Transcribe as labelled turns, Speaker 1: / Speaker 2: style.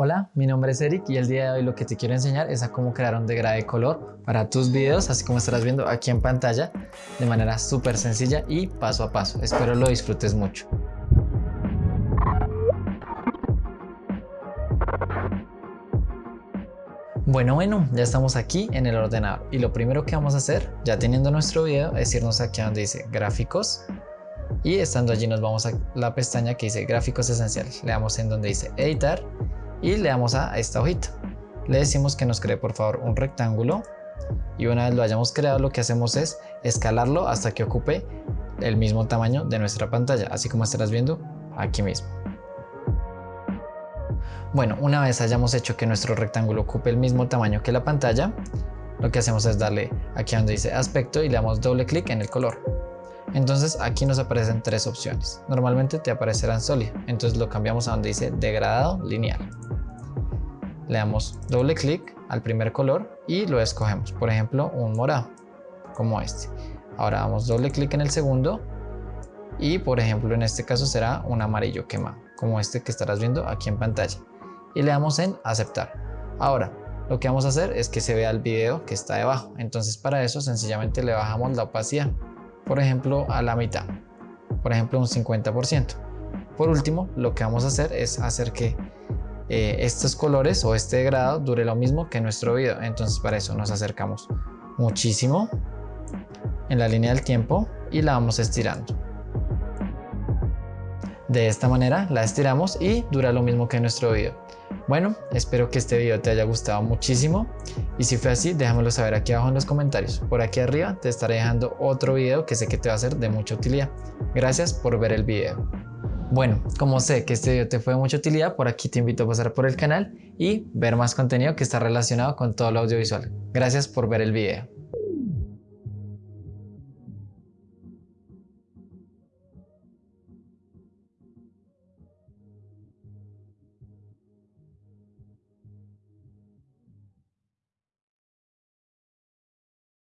Speaker 1: Hola, mi nombre es Eric y el día de hoy lo que te quiero enseñar es a cómo crear un degradé de color para tus videos, así como estarás viendo aquí en pantalla, de manera súper sencilla y paso a paso. Espero lo disfrutes mucho. Bueno, bueno, ya estamos aquí en el ordenador y lo primero que vamos a hacer, ya teniendo nuestro video, es irnos aquí donde dice gráficos y estando allí nos vamos a la pestaña que dice gráficos esenciales. Le damos en donde dice editar y le damos a esta hojita. Le decimos que nos cree por favor un rectángulo y una vez lo hayamos creado lo que hacemos es escalarlo hasta que ocupe el mismo tamaño de nuestra pantalla, así como estarás viendo aquí mismo. Bueno, una vez hayamos hecho que nuestro rectángulo ocupe el mismo tamaño que la pantalla, lo que hacemos es darle aquí donde dice aspecto y le damos doble clic en el color. Entonces aquí nos aparecen tres opciones. Normalmente te aparecerán sólido, entonces lo cambiamos a donde dice degradado lineal le damos doble clic al primer color y lo escogemos, por ejemplo un morado, como este. Ahora damos doble clic en el segundo y por ejemplo en este caso será un amarillo quemado, como este que estarás viendo aquí en pantalla. Y le damos en aceptar. Ahora, lo que vamos a hacer es que se vea el video que está debajo. Entonces para eso sencillamente le bajamos la opacidad, por ejemplo a la mitad, por ejemplo un 50%. Por último, lo que vamos a hacer es hacer que eh, estos colores o este grado dure lo mismo que nuestro video. Entonces para eso nos acercamos muchísimo en la línea del tiempo y la vamos estirando. De esta manera la estiramos y dura lo mismo que nuestro video. Bueno, espero que este video te haya gustado muchísimo y si fue así déjamelo saber aquí abajo en los comentarios. Por aquí arriba te estaré dejando otro video que sé que te va a ser de mucha utilidad. Gracias por ver el video. Bueno, como sé que este video te fue de mucha utilidad, por aquí te invito a pasar por el canal y ver más contenido que está relacionado con todo lo audiovisual. Gracias por ver el video.